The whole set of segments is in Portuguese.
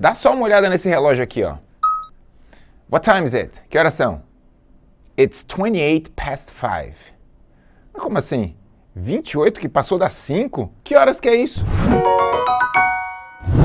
Dá só uma olhada nesse relógio aqui, ó. What time is it? Que horas são? It's 28 past 5. Mas como assim? 28 que passou das 5? Que horas que é isso?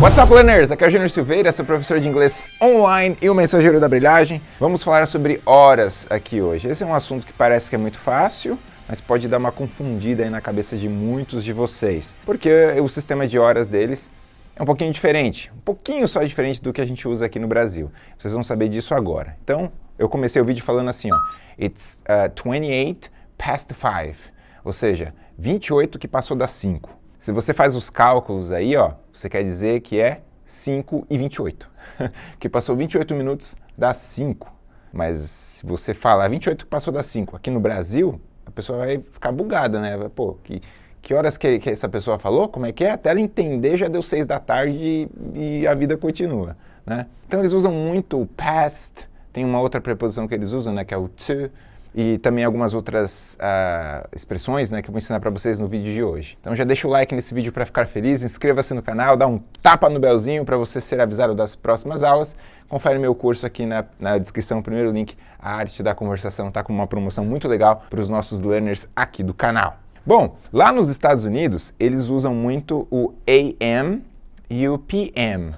What's up, learners? Aqui é o Júnior Silveira, sou professor de inglês online e o mensageiro da brilhagem. Vamos falar sobre horas aqui hoje. Esse é um assunto que parece que é muito fácil, mas pode dar uma confundida aí na cabeça de muitos de vocês, porque o sistema de horas deles é um pouquinho diferente, um pouquinho só diferente do que a gente usa aqui no Brasil. Vocês vão saber disso agora. Então, eu comecei o vídeo falando assim, ó, It's uh, 28 past 5, ou seja, 28 que passou das 5. Se você faz os cálculos aí, ó, você quer dizer que é 5 e 28, que passou 28 minutos das 5. Mas se você fala 28 que passou das 5 aqui no Brasil, a pessoa vai ficar bugada, né? Pô, que, que horas que, que, essa pessoa falou, como é que é, até ela entender já deu seis da tarde e, e a vida continua, né? Então eles usam muito o past, tem uma outra preposição que eles usam, né, que é o to, e também algumas outras uh, expressões né, que eu vou ensinar para vocês no vídeo de hoje. Então já deixa o like nesse vídeo para ficar feliz, inscreva-se no canal, dá um tapa no belzinho para você ser avisado das próximas aulas. Confere meu curso aqui na, na descrição, primeiro link, a arte da conversação, está com uma promoção muito legal para os nossos learners aqui do canal. Bom, lá nos Estados Unidos, eles usam muito o AM e o PM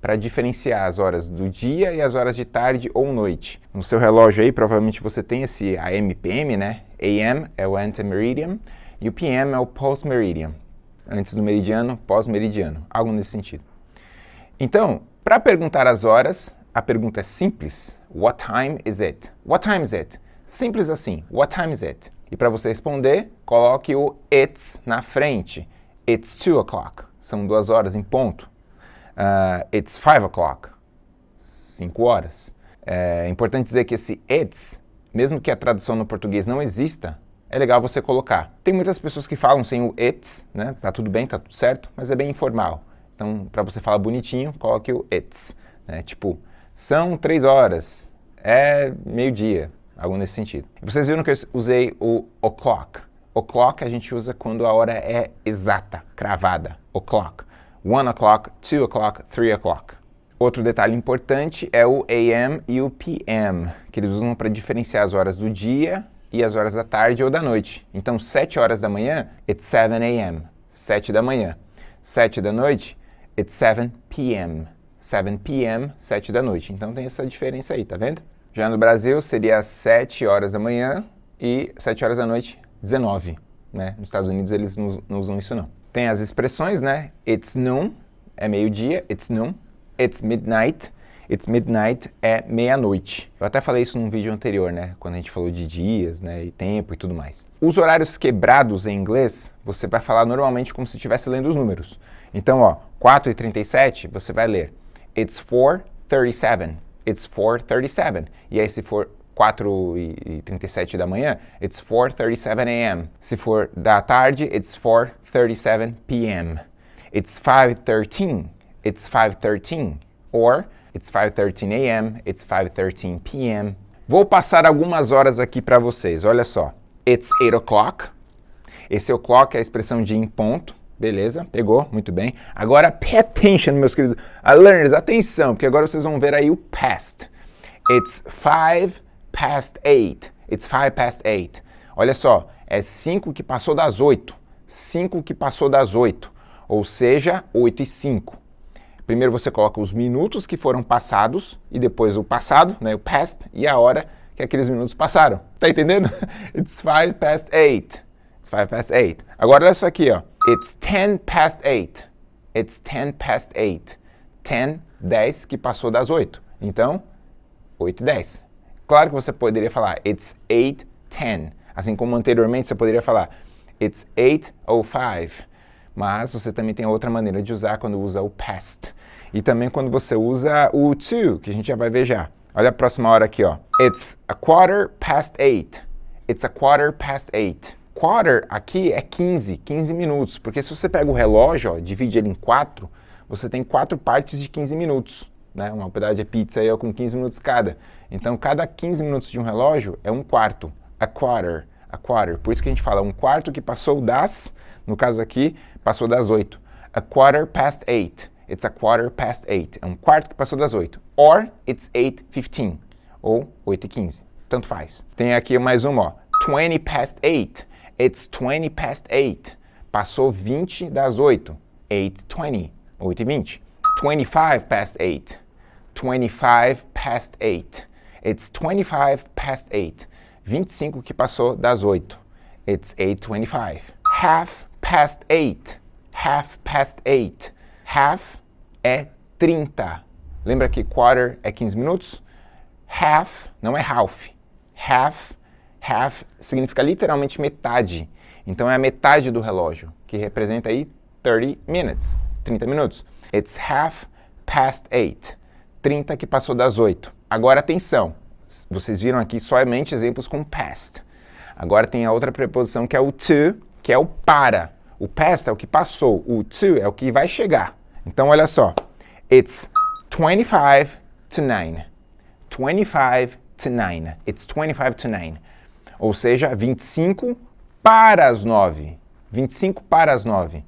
para diferenciar as horas do dia e as horas de tarde ou noite. No seu relógio aí, provavelmente você tem esse AM/PM, né? AM é o antemeridian e o PM é o post-meridian. Antes do meridiano, pós-meridiano, algo nesse sentido. Então, para perguntar as horas, a pergunta é simples. What time is it? What time is it? Simples assim. What time is it? E para você responder, coloque o it's na frente. It's two o'clock. São duas horas em ponto. Uh, it's five o'clock. Cinco horas. É importante dizer que esse it's, mesmo que a tradução no português não exista, é legal você colocar. Tem muitas pessoas que falam sem o it's, né? Tá tudo bem, tá tudo certo, mas é bem informal. Então, para você falar bonitinho, coloque o it's. Né? Tipo, são três horas, é meio-dia, algo nesse sentido. Vocês viram que eu usei o o'clock. O'clock a gente usa quando a hora é exata, cravada. O'clock. One o'clock, two o'clock, three o'clock. Outro detalhe importante é o AM e o PM, que eles usam para diferenciar as horas do dia e as horas da tarde ou da noite. Então, 7 horas da manhã, it's 7 a.m. 7 da manhã. 7 da noite, it's 7 p.m. 7 p.m., 7 da noite. Então tem essa diferença aí, tá vendo? Já no Brasil seria 7 horas da manhã e 7 horas da noite, 19. Né? Nos Estados Unidos eles não, usam isso não. Tem as expressões, né? It's noon, é meio-dia, it's noon. It's midnight, it's midnight é meia-noite. Eu até falei isso num vídeo anterior, né? Quando a gente falou de dias, né? E tempo e tudo mais. Os horários quebrados em inglês, você vai falar normalmente como se estivesse lendo os números. Então, ó, 4 e 37, você vai ler It's 4:37. It's 4:37. E aí se for 4 e 37 da manhã, it's 4:37 a.m. Se for da tarde, it's 4:37 p.m. It's 5:13. It's 5:13. Or it's 5:13 a.m. It's 5:13 p.m. Vou passar algumas horas aqui para vocês. Olha só. It's 8 o'clock. Esse o'clock é a expressão de em ponto. Beleza, pegou, muito bem. Agora, pay attention, meus queridos uh, learners, atenção, porque agora vocês vão ver aí o past. It's five past eight. It's five past eight. Olha só, é 5 que passou das 8. 5 que passou das 8. Ou seja, 8 e 5. Primeiro você coloca os minutos que foram passados e depois o passado, né, o past, e a hora que aqueles minutos passaram. Tá entendendo? It's five past eight. It's five past eight. Agora olha isso aqui, ó. It's 10 past 8. It's 10 past 8. 10, 10 que passou das 8. Então, 8 e 10. Claro que você poderia falar It's 8, 10. Assim como anteriormente você poderia falar It's 8.05. Mas você também tem outra maneira de usar quando usa o past. E também quando você usa o to, que a gente já vai ver já. Olha a próxima hora aqui, ó. It's a quarter past 8. It's a quarter past 8 quarter aqui é 15, 15 minutos, porque se você pega o relógio, ó, divide ele em quatro, você tem quatro partes de 15 minutos. Né? Uma pedaço de pizza aí é com 15 minutos cada. Então, cada 15 minutos de um relógio é um quarto, a quarter, a quarter. Por isso que a gente fala um quarto que passou das, no caso aqui, passou das 8. A quarter past eight. it's a quarter past 8. É um quarto que passou das 8. Or, it's 8.15. Ou 8.15. Tanto faz. Tem aqui mais uma, ó. 20 past 8. It's 20 past 8. Passou 20 das 8. 8.20. 8.20. 25 past 8. 25 past 8. It's 25 past 8. 25 que passou das 8. It's 8.25. Half past 8. Half past 8. Half é 30. Lembra que quarter é 15 minutos? Half não é half. Half, half significa literalmente metade. Então é a metade do relógio, que representa aí 30 minutes, 30 minutos. It's half past 8. 30 que passou das 8. Agora atenção, vocês viram aqui somente exemplos com past. Agora tem a outra preposição que é o to, que é o para. O past é o que passou, o to é o que vai chegar. Então olha só, it's 25 to 9. 25 to 9. It's 25 to 9. Ou seja, 25 para as 9. 25 para as 9.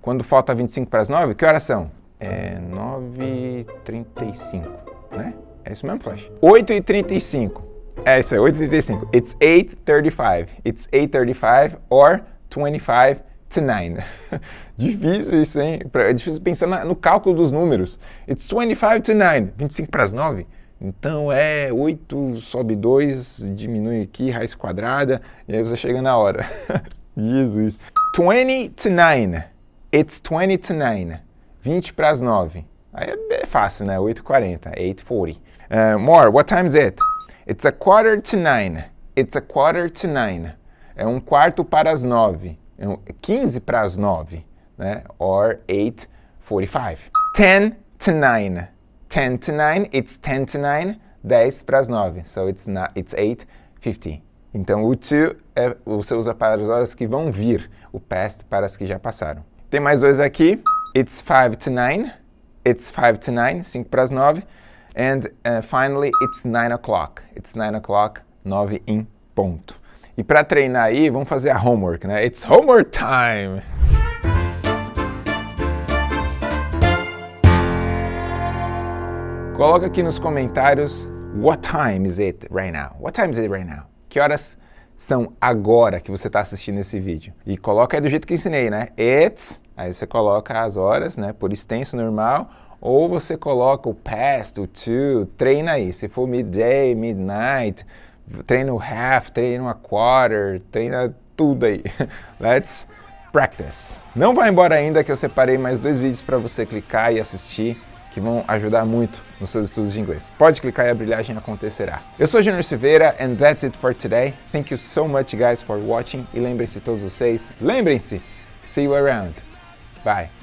Quando falta 25 para as 9, que horas são? É 9h35, né? É isso mesmo, Flash? 8h35. É isso aí, 8h35. It's 8h35. It's 8h35 or 25 to 9. difícil isso, hein? É difícil pensar no cálculo dos números. It's 25 to 9. 25 para as 9? Então é 8 sobe 2, diminui aqui, raiz quadrada, e aí você chega na hora. Jesus. 20 to 9. It's 20 to 9. 20 para as 9. Aí é, fácil, né? 8h40, 8h40. Uh, more, what time is it? It's a quarter to 9. It's a quarter to 9. É um quarto para as 9. É 15 para as 9, né? Or 8h45. 10 to 9. 10 to 9, it's 10 to 9, 10 para as 9. So it's, not, it's 8.50. Então o to é, você usa para as horas que vão vir, o past para as que já passaram. Tem mais dois aqui. It's 5 to 9. It's 5 to 9, 5 para as 9. And uh, finally, it's 9 o'clock. It's 9 o'clock, 9 em ponto. E para treinar aí, vamos fazer a homework, né? It's homework time! Coloca aqui nos comentários what time is it right now? What time is it right now? Que horas são agora que você está assistindo esse vídeo? E coloca aí do jeito que ensinei, né? It's, aí você coloca as horas, né? Por extenso normal, ou você coloca o past, o to, treina aí. Se for midday, midnight, treina o half, treina a quarter, treina tudo aí. Let's practice. Não vai embora ainda que eu separei mais dois vídeos para você clicar e assistir que vão ajudar muito nos seus estudos de inglês. Pode clicar e a brilhagem acontecerá. Eu sou Junior Silveira and that's it for today. Thank you so much guys for watching e lembrem-se todos vocês, lembrem-se, see you around. Bye.